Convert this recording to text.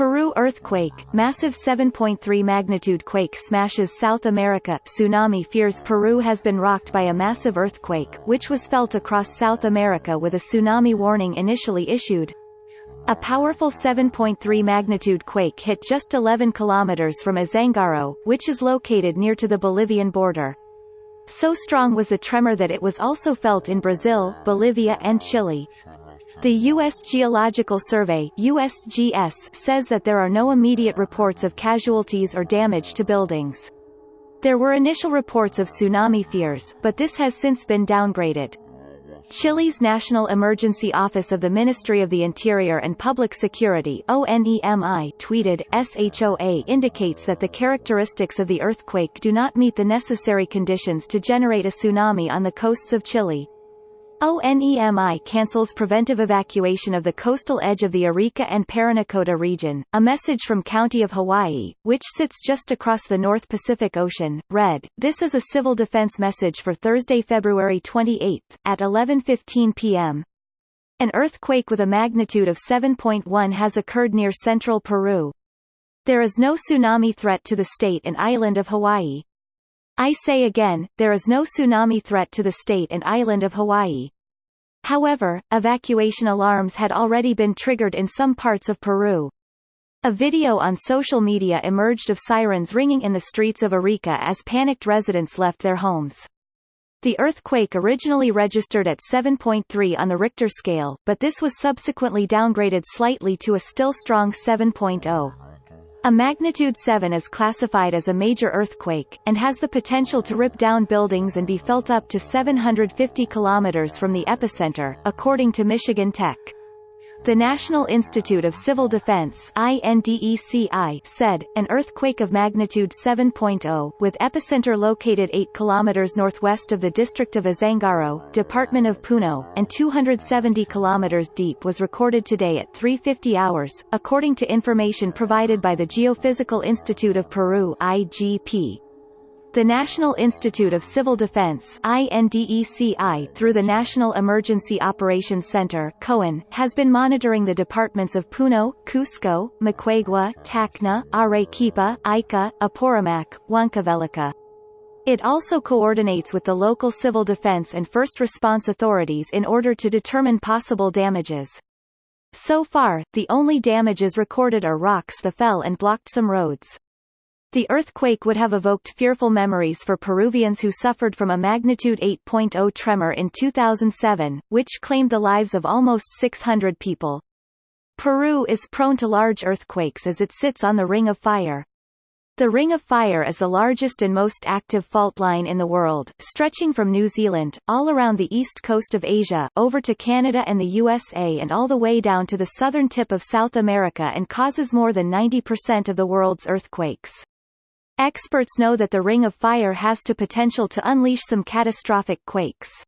Peru earthquake, massive 7.3 magnitude quake smashes South America. Tsunami fears Peru has been rocked by a massive earthquake, which was felt across South America with a tsunami warning initially issued. A powerful 7.3 magnitude quake hit just 11 kilometers from Azangaro, which is located near to the Bolivian border. So strong was the tremor that it was also felt in Brazil, Bolivia and Chile. The U.S. Geological Survey USGS says that there are no immediate reports of casualties or damage to buildings. There were initial reports of tsunami fears, but this has since been downgraded. Chile's National Emergency Office of the Ministry of the Interior and Public Security ONEMI tweeted, SHOA indicates that the characteristics of the earthquake do not meet the necessary conditions to generate a tsunami on the coasts of Chile. ONEMI cancels preventive evacuation of the coastal edge of the Arica and Parinacota region. A message from County of Hawaii, which sits just across the North Pacific Ocean, read, This is a civil defense message for Thursday, February 28, at 11.15 p.m. An earthquake with a magnitude of 7.1 has occurred near central Peru. There is no tsunami threat to the state and island of Hawaii. I say again, there is no tsunami threat to the state and island of Hawaii. However, evacuation alarms had already been triggered in some parts of Peru. A video on social media emerged of sirens ringing in the streets of Arica as panicked residents left their homes. The earthquake originally registered at 7.3 on the Richter scale, but this was subsequently downgraded slightly to a still strong 7.0. A magnitude 7 is classified as a major earthquake, and has the potential to rip down buildings and be felt up to 750 kilometers from the epicenter, according to Michigan Tech. The National Institute of Civil Defense INDECI said, an earthquake of magnitude 7.0, with epicenter located 8 km northwest of the district of Azangaro, Department of Puno, and 270 km deep was recorded today at 3.50 hours, according to information provided by the Geophysical Institute of Peru IGP. The National Institute of Civil Defense INDECI through the National Emergency Operations Center COEN, has been monitoring the departments of Puno, Cusco, Moquegua, Tacna, Arequipa, Ica, Apurimac, Huancavelica. It also coordinates with the local civil defense and first response authorities in order to determine possible damages. So far, the only damages recorded are rocks that fell and blocked some roads. The earthquake would have evoked fearful memories for Peruvians who suffered from a magnitude 8.0 tremor in 2007, which claimed the lives of almost 600 people. Peru is prone to large earthquakes as it sits on the Ring of Fire. The Ring of Fire is the largest and most active fault line in the world, stretching from New Zealand, all around the east coast of Asia, over to Canada and the USA and all the way down to the southern tip of South America and causes more than 90% of the world's earthquakes. Experts know that the Ring of Fire has to potential to unleash some catastrophic quakes.